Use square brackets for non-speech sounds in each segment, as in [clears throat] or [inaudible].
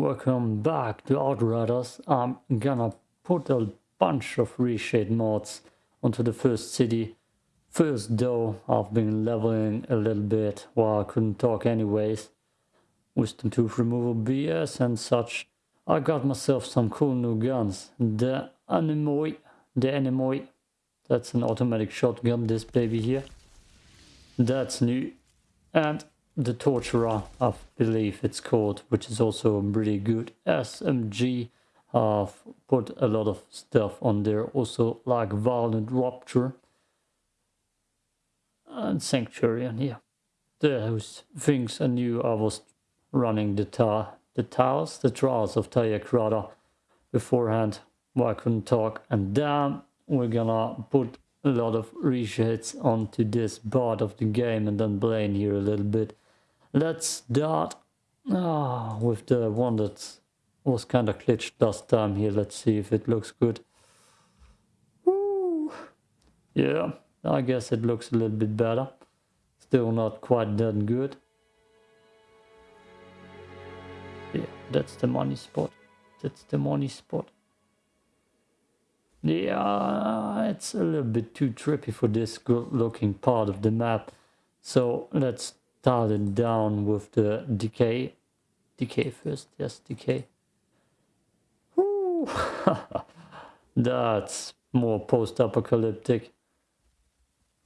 welcome back to Outriders. I'm gonna put a bunch of reshade mods onto the first city. First though, I've been leveling a little bit while I couldn't talk anyways. Wisdom tooth removal BS and such. I got myself some cool new guns. The Anemoi, the Anemoi, that's an automatic shotgun, this baby here. That's new. And the Torturer, I believe it's called, which is also a pretty good SMG. I've put a lot of stuff on there, also like Violent Rupture and Sanctuary, and yeah, those things I knew I was running the tar the tiles, the trials of Tarya Gratar beforehand, where I couldn't talk, and then we're gonna put a lot of reshades onto this part of the game and then play here a little bit Let's start ah, with the one that was kind of glitched last time here. Let's see if it looks good. Woo. Yeah, I guess it looks a little bit better. Still not quite that good. Yeah, that's the money spot. That's the money spot. Yeah, it's a little bit too trippy for this good looking part of the map. So let's started down with the decay. Decay first, yes, decay. [laughs] That's more post-apocalyptic.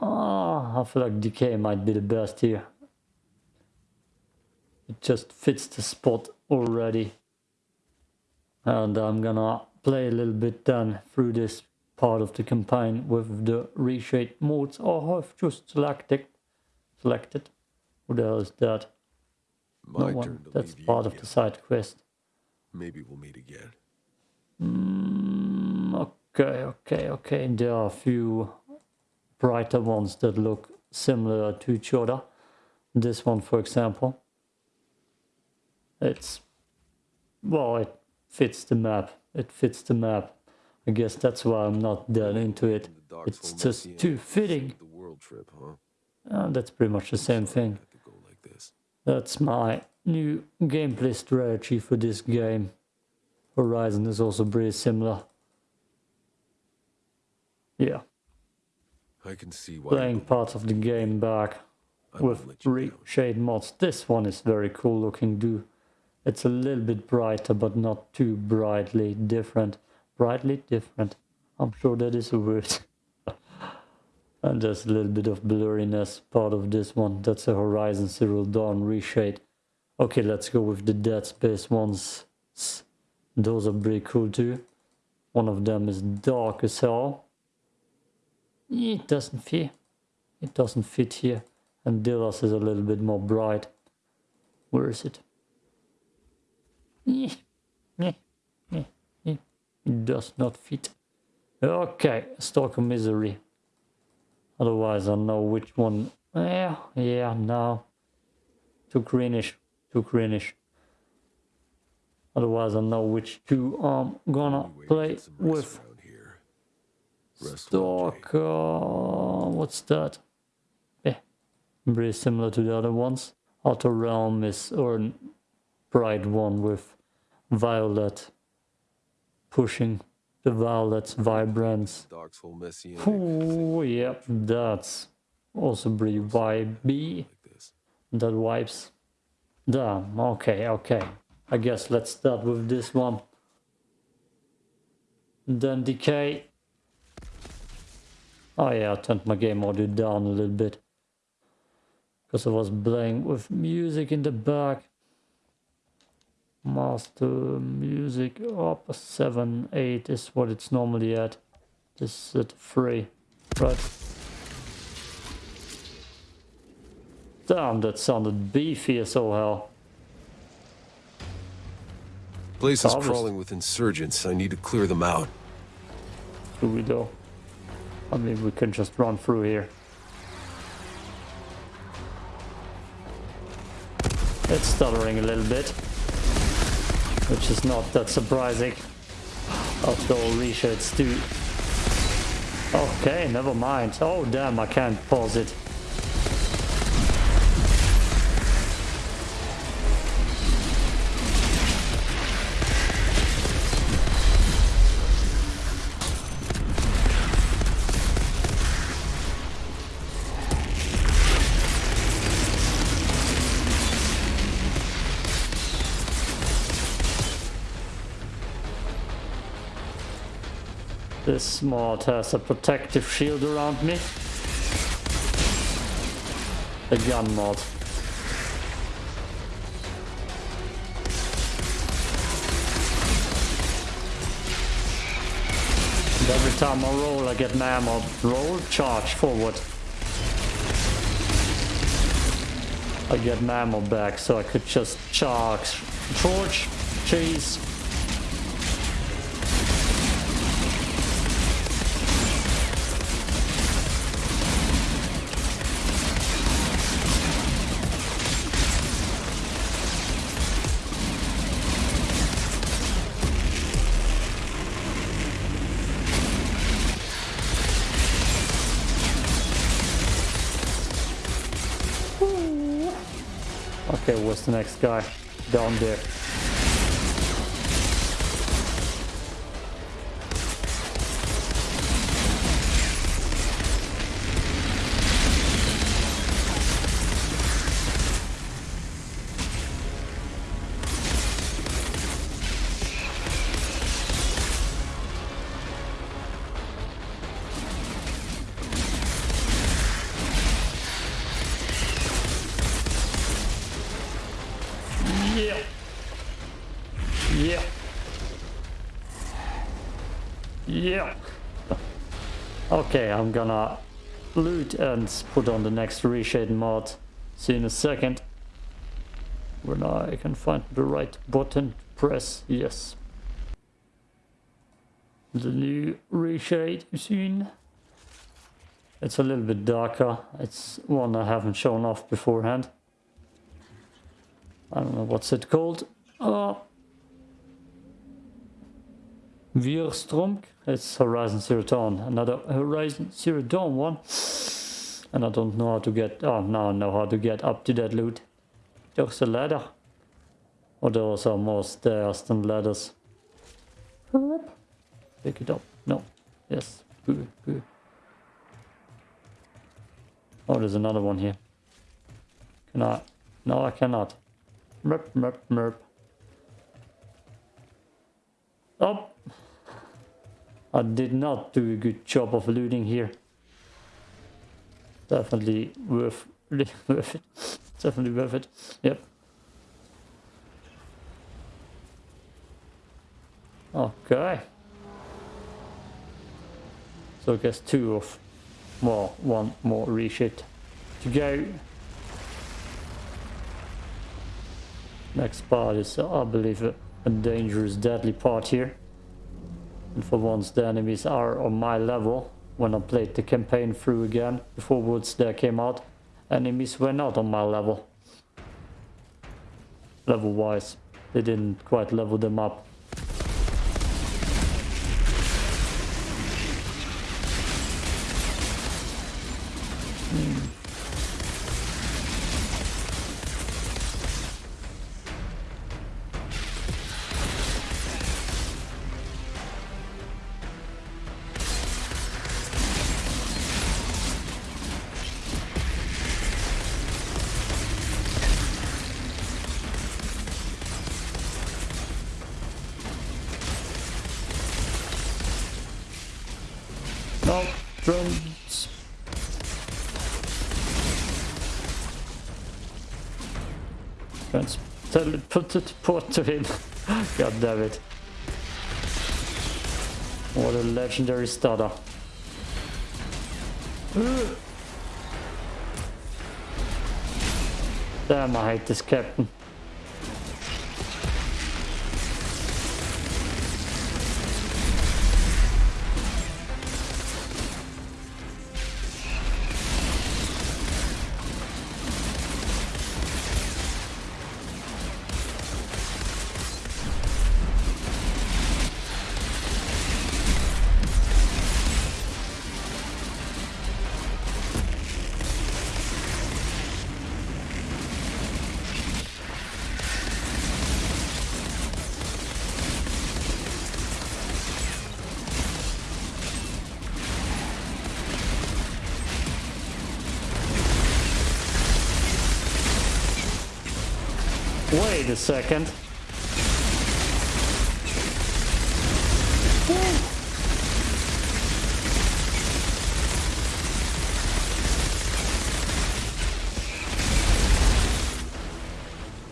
Ah, I feel like decay might be the best here. It just fits the spot already. And I'm gonna play a little bit then through this part of the campaign with the reshade modes. Oh, I've just selected selected hell is that? My no turn to That's part of the side quest. Maybe we'll meet again. Mm, okay, okay, okay. There are a few brighter ones that look similar to each other. This one, for example. It's, well, it fits the map. It fits the map. I guess that's why I'm not that into it. It's just too fitting. The world trip, huh? Uh, that's pretty much the same thing. That's my new gameplay strategy for this game. Horizon is also pretty similar. Yeah. I can see why playing parts of the game back with reshade mods. This one is very cool looking too. It's a little bit brighter but not too brightly different. Brightly different. I'm sure that is a word. [laughs] And there's a little bit of blurriness part of this one. That's a Horizon Zero Dawn reshade. Okay, let's go with the Dead Space ones. Those are pretty cool too. One of them is dark as hell. It doesn't fit. It doesn't fit here. And Dillas is a little bit more bright. Where is it? Eh, eh, eh, it does not fit. Okay, Stalker Misery. Otherwise I know which one. Yeah, yeah, no. Too greenish. Too greenish. Otherwise I know which two I'm gonna play with. Stalker... Uh, what's that? Yeah. Very similar to the other ones. Outer Realm is or bright one with violet pushing the violet's vibrance. Oh, yep, that's also pretty vibey. That wipes. Damn, okay, okay. I guess let's start with this one. Then decay. Oh yeah, I turned my game audio down a little bit. Because I was playing with music in the back master music up 7 8 is what it's normally at. This is at 3 right damn that sounded beefy as all hell. Place is crawling with insurgents. I need to clear them out. Through we go. I mean we can just run through here. It's stuttering a little bit which is not that surprising after all reshades do. Okay, never mind. Oh damn, I can't pause it. This mod has a protective shield around me. The gun mod. And every time I roll I get an ammo. Roll, charge, forward. I get an ammo back so I could just charge, charge, chase, what's the next guy? Down there. Okay, I'm gonna loot and put on the next reshade mod. See in a second. When I can find the right button, to press yes. The new reshade machine. It's a little bit darker. It's one I haven't shown off beforehand. I don't know what's it called. Uh, Wirstromk. It's Horizon Zero Dawn. Another Horizon Zero Dawn one. And I don't know how to get... Oh, now I know how to get up to that loot. There's a ladder. Or those are more stairs than ladders. Pick it up. No. Yes. Oh, there's another one here. Can I? No, I cannot. Merp, merp, merp. Oh, I did not do a good job of looting here. Definitely worth, [laughs] worth it. Definitely worth it. Yep. Okay. So I guess two of, well, one more reshit to go. Next part is, I believe, a dangerous, deadly part here. For once the enemies are on my level. When I played the campaign through again, before Worldslayer came out, enemies were not on my level. Level wise. They didn't quite level them up. Hmm. Put it put to him. God damn it. What a legendary starter. Damn, I hate this captain. Wait a second.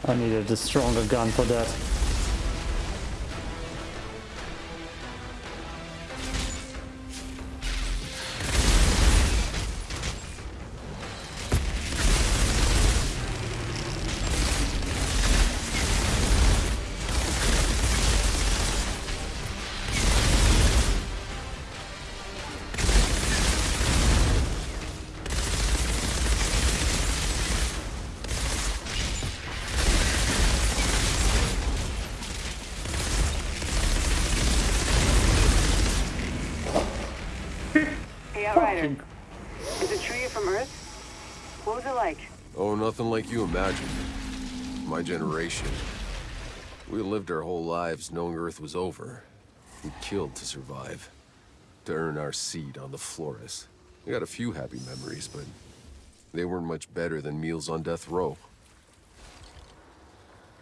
I needed a stronger gun for that. Nothing like you imagine. My generation. We lived our whole lives knowing Earth was over. We killed to survive. To earn our seat on the Flores. We got a few happy memories, but they weren't much better than meals on death row.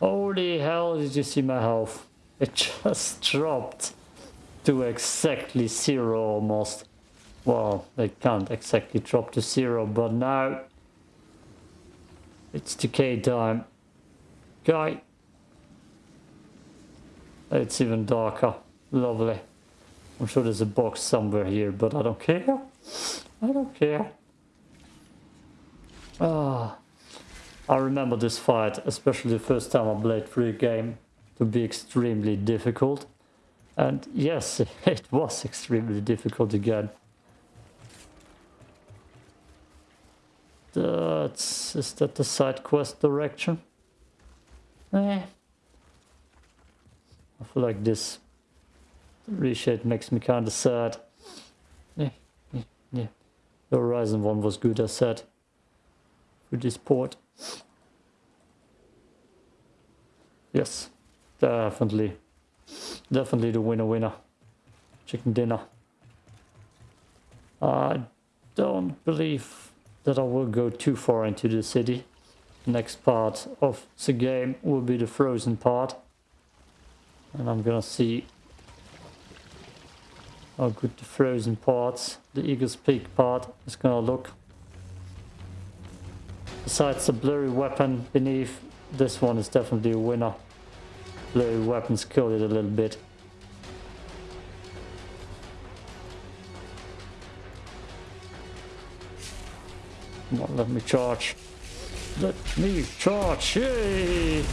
Holy hell, did you see my health? It [laughs] just dropped to exactly zero almost. Well, they can't exactly drop to zero, but now it's decay time. Guy. It's even darker. Lovely. I'm sure there's a box somewhere here, but I don't care. I don't care. Ah. I remember this fight, especially the first time I played through a game, to be extremely difficult. And yes, [laughs] it was extremely difficult again. Is that the side quest direction? Eh. I feel like this reshade makes me kinda sad. Yeah, yeah, yeah. The Horizon one was good, I said. With this port. Yes, definitely. Definitely the winner winner. Chicken dinner. I don't believe that I will go too far into the city. Next part of the game will be the frozen part. And I'm gonna see how good the frozen parts, the Eagle's Peak part, is gonna look. Besides the blurry weapon beneath, this one is definitely a winner. Blurry weapons kill it a little bit. Come on, let me charge. Let me charge. Yay!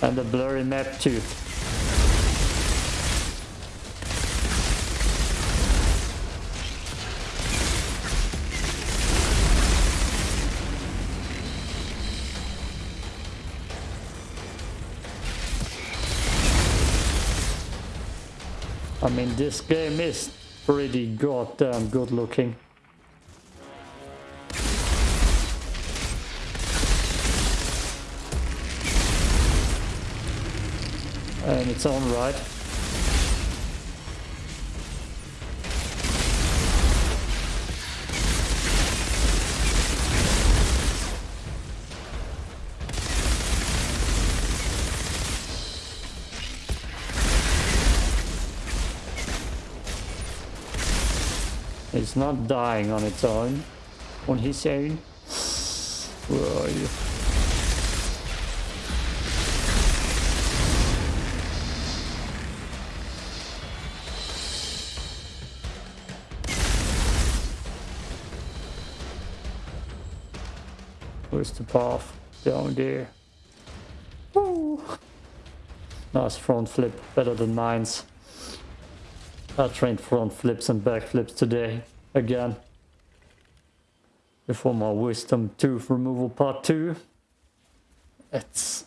And the blurry map too. Mean, this game is pretty goddamn um, good looking. And it's on right. It's not dying on its own. On his own. Where are you? Where's the path? Down there. Woo! Nice front flip, better than mine's. I trained front flips and back flips today, again. Before my wisdom tooth removal part 2. It's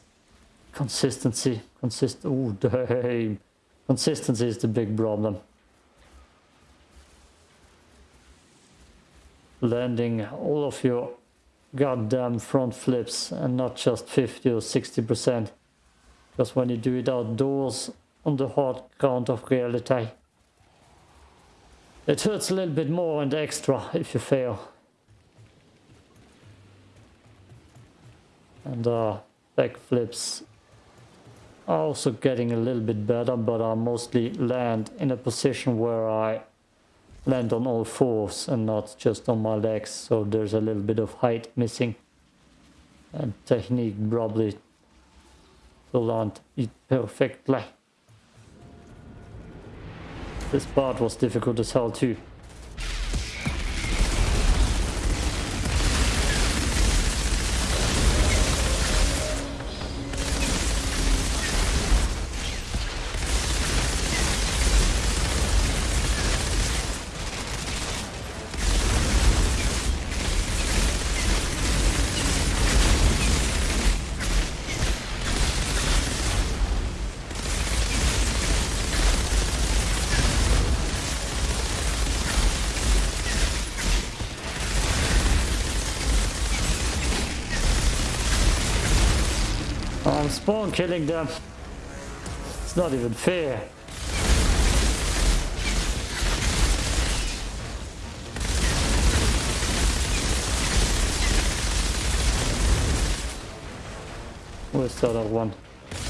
consistency. Consist oh damn. [laughs] Consistency is the big problem. Landing all of your goddamn front flips and not just 50 or 60%. Because when you do it outdoors on the hard ground of reality, it hurts a little bit more and extra if you fail. And uh, backflips are also getting a little bit better, but I mostly land in a position where I land on all fours and not just on my legs, so there's a little bit of height missing. And technique probably to land it perfectly. This part was difficult as hell too. Spawn killing them. It's not even fair. Where's the other one?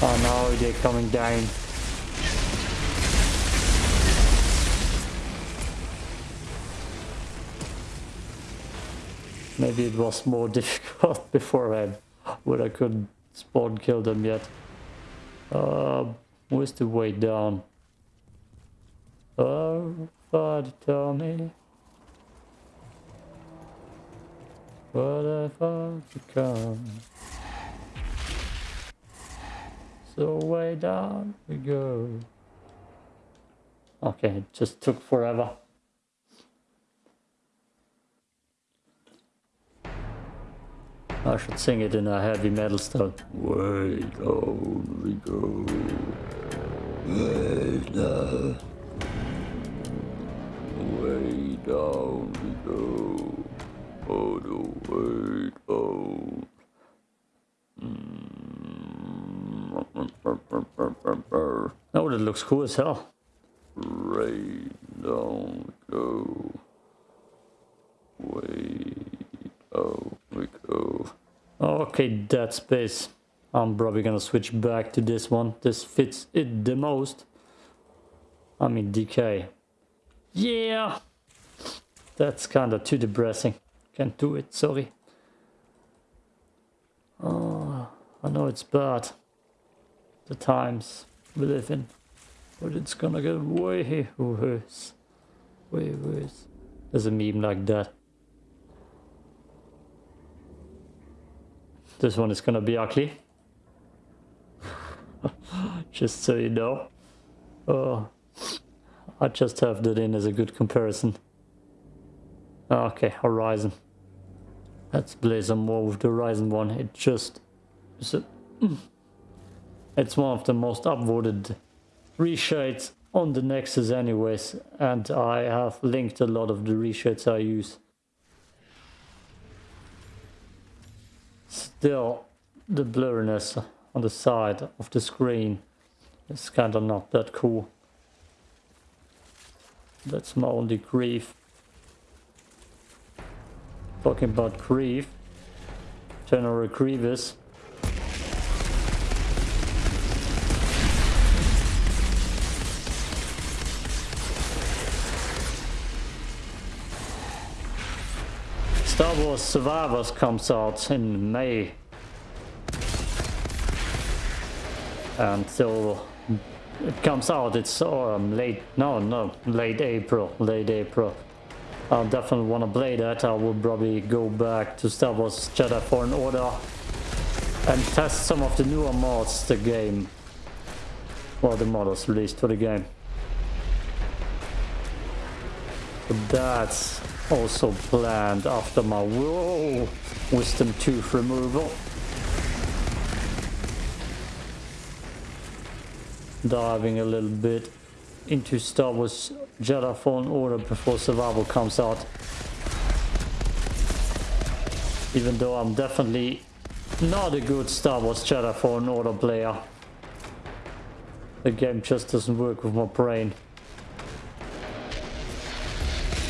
Oh no, they're coming down. Maybe it was more [laughs] difficult beforehand when I couldn't spawn kill them yet. Uh, where's the way down? Oh, God, tell me. What have I become? So way down we go. Okay, it just took forever. I should sing it in a heavy metal style. Way down we go. Way down. Way down we go. Oh no, way down. Oh. oh, that looks cool as hell. Way down we go. Way down we go. Okay, Dead Space. I'm probably gonna switch back to this one. This fits it the most. I mean, decay. Yeah! That's kinda too depressing. Can't do it, sorry. Oh, I know it's bad. The times we live in. But it's gonna get way worse. Way worse. There's a meme like that. This one is gonna be ugly. [laughs] just so you know. Oh, I just have that in as a good comparison. Ah, okay, Horizon. Let's play some more with the Horizon one. It just... It's, [clears throat] a, it's one of the most upvoted reshades on the Nexus anyways. And I have linked a lot of the reshades I use. Still, the blurriness on the side of the screen is kind of not that cool. That's my only grief. Talking about grief, General Grievous. Survivors comes out in May. And so it comes out, it's um, late, no, no, late April, late April. I definitely want to play that. I will probably go back to Star Wars Jedi Fallen Order and test some of the newer mods the game, well the models released for the game. But that's also planned after my whoa, wisdom tooth removal. Diving a little bit into Star Wars Jedi Fallen Order before Survivor comes out. Even though I'm definitely not a good Star Wars Jedi Fallen Order player. The game just doesn't work with my brain.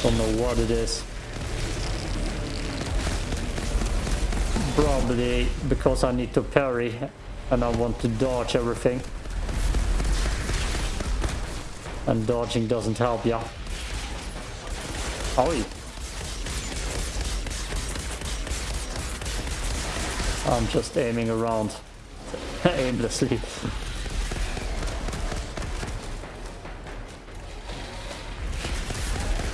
Don't know what it is. Probably because I need to parry and I want to dodge everything. And dodging doesn't help, yeah. Oi! I'm just aiming around [laughs] aimlessly.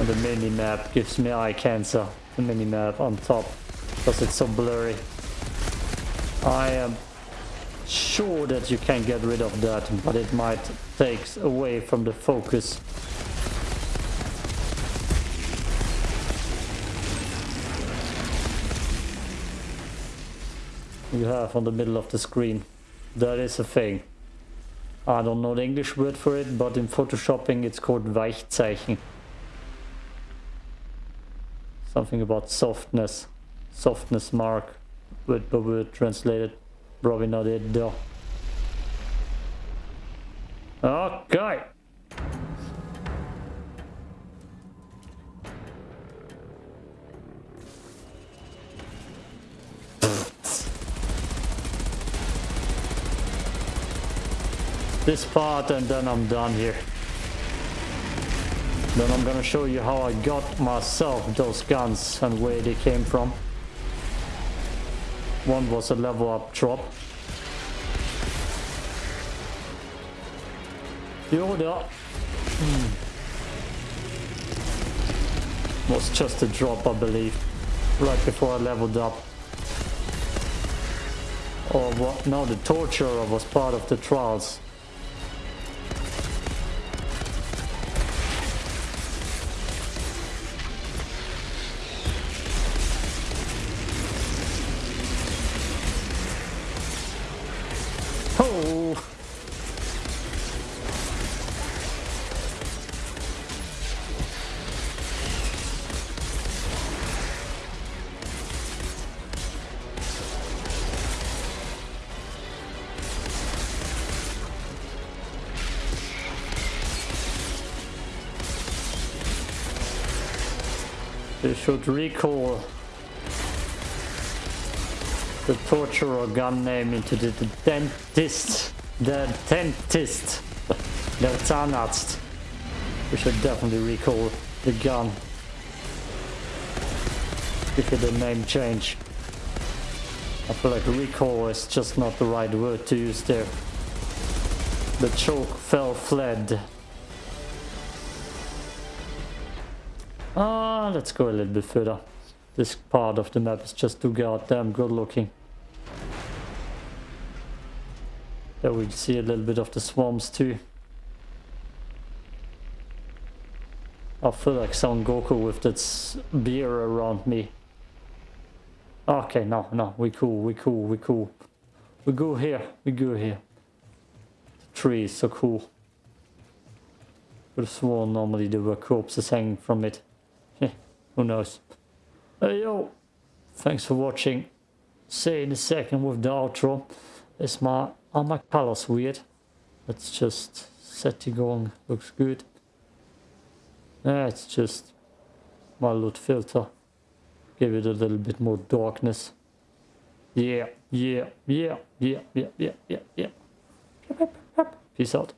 The mini map gives me eye cancer. The mini map on top because it's so blurry. I am sure that you can get rid of that, but it might take away from the focus. You have on the middle of the screen. That is a thing. I don't know the English word for it, but in photoshopping it's called Weichzeichner. Something about softness. Softness mark. Word by word translated. Probably not it though. Okay. this part and then I'm done here. Then I'm gonna show you how I got myself those guns and where they came from. One was a level up drop. The other hmm, was just a drop I believe. Right before I leveled up. Or what? No, the torturer was part of the trials. Should recall the torturer gun name into the, the dentist. The dentist. the Zahnarzt. We should definitely recall the gun. Give it a name change. I feel like recall is just not the right word to use there. The choke fell fled. Ah, let's go a little bit further. This part of the map is just too goddamn good looking. There we see a little bit of the swamps too. I feel like Son Goku with that beer around me. Okay, no, no, we cool, we cool, we cool. We go here, we go here. The tree is so cool. Would have sworn normally there were corpses hanging from it. Who knows? Hey yo, thanks for watching. See you in a second with the outro. Is my are my colors weird? Let's just set it going. Looks good. It's just my LUT filter. Give it a little bit more darkness. Yeah, yeah, yeah, yeah, yeah, yeah, yeah, yeah. Peace out.